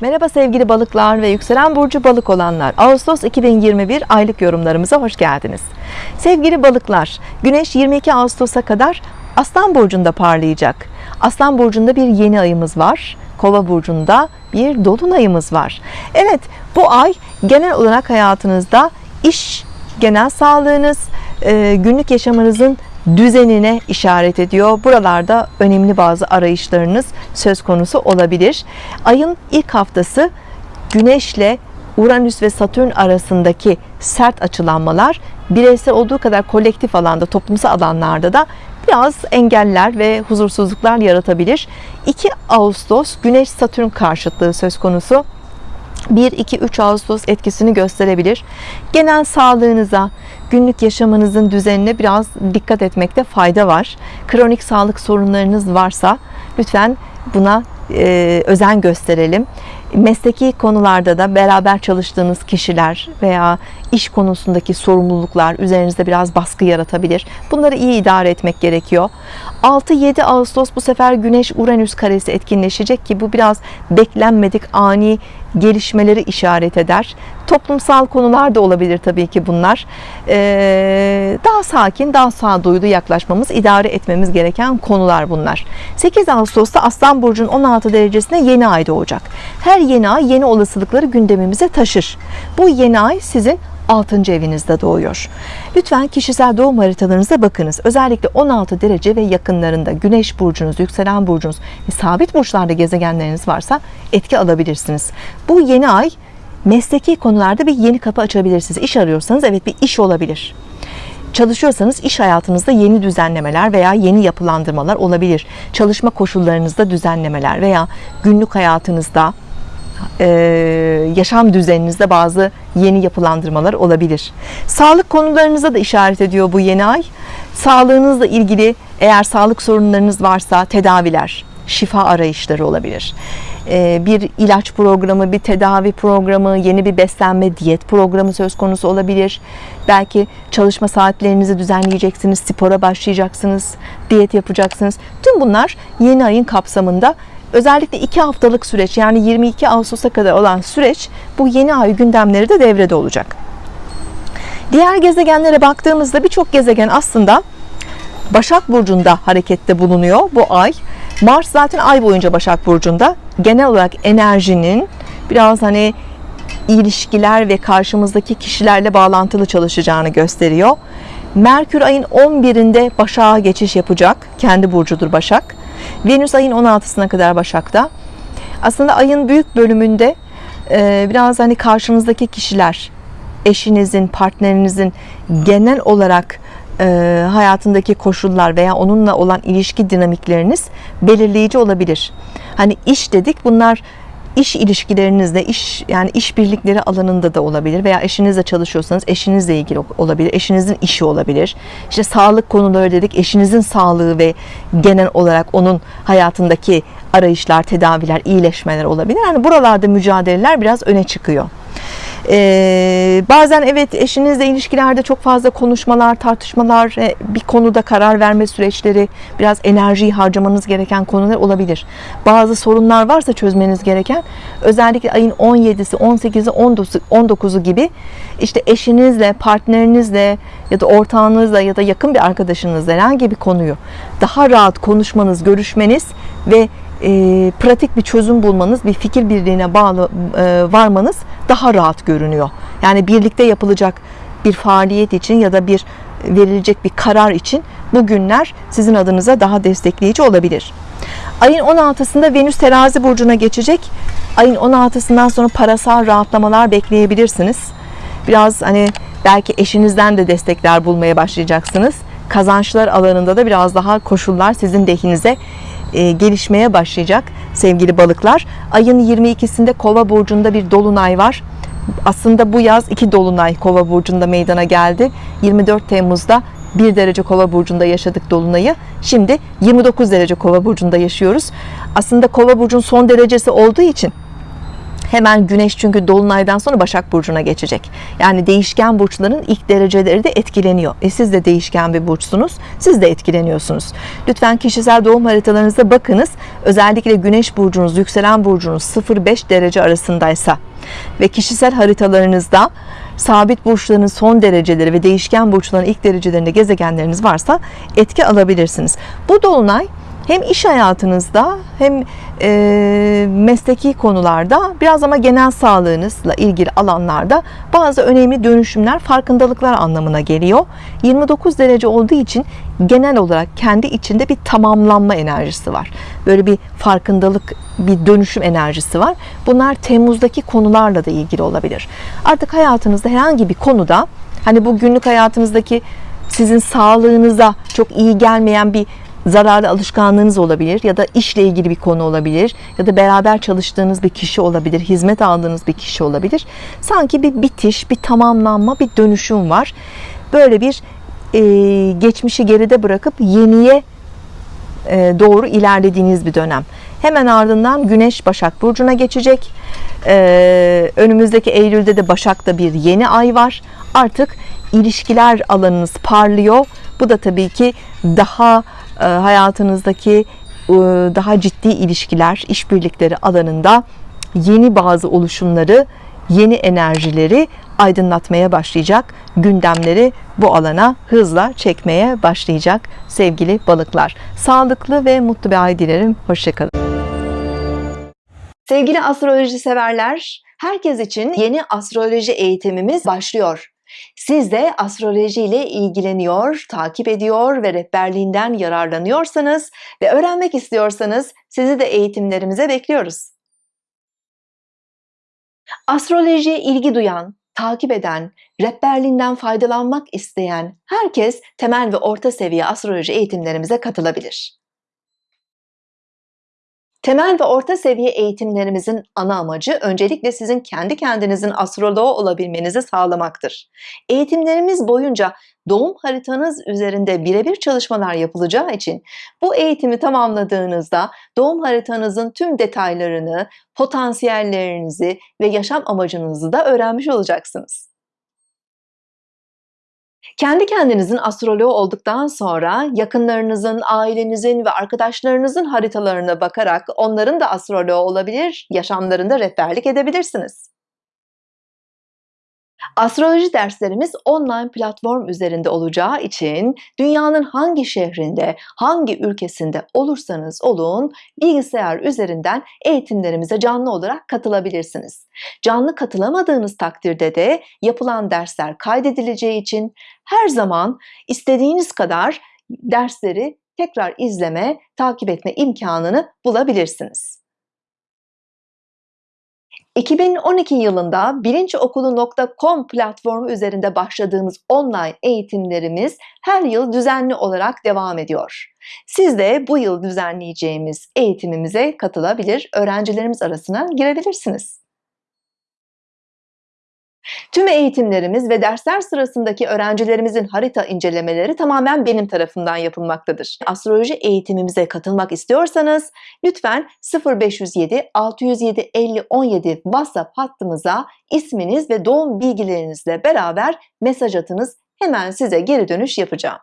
Merhaba sevgili balıklar ve yükselen burcu balık olanlar. Ağustos 2021 aylık yorumlarımıza hoş geldiniz. Sevgili balıklar, Güneş 22 Ağustos'a kadar Aslan burcunda parlayacak. Aslan burcunda bir yeni ayımız var. Kova burcunda bir dolunayımız var. Evet, bu ay genel olarak hayatınızda iş, genel sağlığınız, günlük yaşamınızın düzenine işaret ediyor. Buralarda önemli bazı arayışlarınız söz konusu olabilir. Ayın ilk haftası Güneşle Uranüs ve Satürn arasındaki sert açılanmalar bireysel olduğu kadar kolektif alanda, toplumsal alanlarda da biraz engeller ve huzursuzluklar yaratabilir. 2 Ağustos Güneş Satürn karşıtlığı söz konusu. 1-2-3 Ağustos etkisini gösterebilir. Genel sağlığınıza, günlük yaşamınızın düzenine biraz dikkat etmekte fayda var. Kronik sağlık sorunlarınız varsa lütfen buna e, özen gösterelim. Mesleki konularda da beraber çalıştığınız kişiler veya iş konusundaki sorumluluklar üzerinizde biraz baskı yaratabilir. Bunları iyi idare etmek gerekiyor. 6-7 Ağustos bu sefer Güneş Uranüs karesi etkinleşecek ki bu biraz beklenmedik ani gelişmeleri işaret eder. Toplumsal konular da olabilir tabii ki bunlar. Ee, daha sakin, daha sağduyulu yaklaşmamız, idare etmemiz gereken konular bunlar. 8 Ağustos'ta Aslan Burcu'nun 16 derecesine yeni ay doğacak. Her yeni ay yeni olasılıkları gündemimize taşır. Bu yeni ay sizin 6. evinizde doğuyor. Lütfen kişisel doğum haritalarınıza bakınız. Özellikle 16 derece ve yakınlarında Güneş burcunuz, yükselen burcunuz, sabit burçlarda gezegenleriniz varsa etki alabilirsiniz. Bu yeni ay mesleki konularda bir yeni kapı açabilirsiniz. İş arıyorsanız evet bir iş olabilir. Çalışıyorsanız iş hayatınızda yeni düzenlemeler veya yeni yapılandırmalar olabilir. Çalışma koşullarınızda düzenlemeler veya günlük hayatınızda e, yaşam düzeninizde bazı yeni yapılandırmalar olabilir. Sağlık konularınıza da işaret ediyor bu yeni ay. Sağlığınızla ilgili eğer sağlık sorunlarınız varsa tedaviler, şifa arayışları olabilir. E, bir ilaç programı, bir tedavi programı, yeni bir beslenme, diyet programı söz konusu olabilir. Belki çalışma saatlerinizi düzenleyeceksiniz, spora başlayacaksınız, diyet yapacaksınız. Tüm bunlar yeni ayın kapsamında Özellikle 2 haftalık süreç yani 22 Ağustos'a kadar olan süreç bu yeni ay gündemleri de devrede olacak. Diğer gezegenlere baktığımızda birçok gezegen aslında Başak Burcu'nda harekette bulunuyor bu ay. Mars zaten ay boyunca Başak Burcu'nda. Genel olarak enerjinin biraz hani ilişkiler ve karşımızdaki kişilerle bağlantılı çalışacağını gösteriyor. Merkür ayın 11'inde Başak'a geçiş yapacak. Kendi burcudur Başak. Venüs ayın 16'sına kadar Başak'ta. Aslında ayın büyük bölümünde e, biraz hani karşınızdaki kişiler, eşinizin, partnerinizin genel olarak e, hayatındaki koşullar veya onunla olan ilişki dinamikleriniz belirleyici olabilir. Hani iş dedik bunlar iş ilişkilerinizde iş yani iş birlikleri alanında da olabilir veya eşinizle çalışıyorsanız eşinizle ilgili olabilir eşinizin işi olabilir. İşte sağlık konuları dedik eşinizin sağlığı ve genel olarak onun hayatındaki arayışlar tedaviler iyileşmeler olabilir. Yani buralarda mücadeleler biraz öne çıkıyor ee, bazen evet eşinizle ilişkilerde çok fazla konuşmalar, tartışmalar, e, bir konuda karar verme süreçleri, biraz enerjiyi harcamanız gereken konular olabilir. Bazı sorunlar varsa çözmeniz gereken, özellikle ayın 17'si, 18'i, 19'u gibi işte eşinizle, partnerinizle ya da ortağınızla ya da yakın bir arkadaşınızla herhangi bir konuyu daha rahat konuşmanız, görüşmeniz ve e, pratik bir çözüm bulmanız, bir fikir birliğine bağlı e, varmanız daha rahat görünüyor. Yani birlikte yapılacak bir faaliyet için ya da bir verilecek bir karar için bu günler sizin adınıza daha destekleyici olabilir. Ayın 16'sında Venüs terazi burcuna geçecek. Ayın 16'sından sonra parasal rahatlamalar bekleyebilirsiniz. Biraz hani belki eşinizden de destekler bulmaya başlayacaksınız. Kazançlar alanında da biraz daha koşullar sizin lehinize e, gelişmeye başlayacak sevgili balıklar. Ayın 22'sinde Kova burcunda bir dolunay var. Aslında bu yaz iki dolunay Kova burcunda meydana geldi. 24 Temmuz'da 1 derece Kova burcunda yaşadık dolunayı. Şimdi 29 derece Kova burcunda yaşıyoruz. Aslında Kova burcun son derecesi olduğu için Hemen Güneş çünkü Dolunay'dan sonra Başak Burcu'na geçecek. Yani değişken burçların ilk dereceleri de etkileniyor. E siz de değişken bir burçsunuz. Siz de etkileniyorsunuz. Lütfen kişisel doğum haritalarınıza bakınız. Özellikle Güneş burcunuz, yükselen burcunuz 0-5 derece arasındaysa ve kişisel haritalarınızda sabit burçların son dereceleri ve değişken burçların ilk derecelerinde gezegenleriniz varsa etki alabilirsiniz. Bu dolunay hem iş hayatınızda hem e, mesleki konularda biraz ama genel sağlığınızla ilgili alanlarda bazı önemli dönüşümler, farkındalıklar anlamına geliyor. 29 derece olduğu için genel olarak kendi içinde bir tamamlanma enerjisi var. Böyle bir farkındalık, bir dönüşüm enerjisi var. Bunlar Temmuz'daki konularla da ilgili olabilir. Artık hayatınızda herhangi bir konuda hani bu günlük hayatınızdaki sizin sağlığınıza çok iyi gelmeyen bir zararlı alışkanlığınız olabilir ya da işle ilgili bir konu olabilir ya da beraber çalıştığınız bir kişi olabilir, hizmet aldığınız bir kişi olabilir. Sanki bir bitiş, bir tamamlanma, bir dönüşüm var. Böyle bir e, geçmişi geride bırakıp yeniye e, doğru ilerlediğiniz bir dönem. Hemen ardından Güneş Başak Burcu'na geçecek. Ee, önümüzdeki Eylül'de de Başak'ta bir yeni ay var. Artık ilişkiler alanınız parlıyor. Bu da tabii ki daha hayatınızdaki e, daha ciddi ilişkiler, işbirlikleri alanında yeni bazı oluşumları, yeni enerjileri aydınlatmaya başlayacak. Gündemleri bu alana hızla çekmeye başlayacak sevgili balıklar. Sağlıklı ve mutlu bir ay dilerim. Hoşçakalın. Sevgili astroloji severler, herkes için yeni astroloji eğitimimiz başlıyor. Siz de astroloji ile ilgileniyor, takip ediyor ve rehberliğinden yararlanıyorsanız ve öğrenmek istiyorsanız sizi de eğitimlerimize bekliyoruz. Astrolojiye ilgi duyan, takip eden, rehberliğinden faydalanmak isteyen herkes temel ve orta seviye astroloji eğitimlerimize katılabilir. Temel ve orta seviye eğitimlerimizin ana amacı öncelikle sizin kendi kendinizin astroloğu olabilmenizi sağlamaktır. Eğitimlerimiz boyunca doğum haritanız üzerinde birebir çalışmalar yapılacağı için bu eğitimi tamamladığınızda doğum haritanızın tüm detaylarını, potansiyellerinizi ve yaşam amacınızı da öğrenmiş olacaksınız. Kendi kendinizin astroloğu olduktan sonra yakınlarınızın, ailenizin ve arkadaşlarınızın haritalarına bakarak onların da astroloğu olabilir, yaşamlarında rehberlik edebilirsiniz. Astroloji derslerimiz online platform üzerinde olacağı için dünyanın hangi şehrinde, hangi ülkesinde olursanız olun bilgisayar üzerinden eğitimlerimize canlı olarak katılabilirsiniz. Canlı katılamadığınız takdirde de yapılan dersler kaydedileceği için her zaman istediğiniz kadar dersleri tekrar izleme, takip etme imkanını bulabilirsiniz. 2012 yılında bilinçokulu.com platformu üzerinde başladığımız online eğitimlerimiz her yıl düzenli olarak devam ediyor. Siz de bu yıl düzenleyeceğimiz eğitimimize katılabilir, öğrencilerimiz arasına girebilirsiniz. Tüm eğitimlerimiz ve dersler sırasındaki öğrencilerimizin harita incelemeleri tamamen benim tarafından yapılmaktadır. Astroloji eğitimimize katılmak istiyorsanız lütfen 0507 607 50 17 WhatsApp hattımıza isminiz ve doğum bilgilerinizle beraber mesaj atınız. Hemen size geri dönüş yapacağım.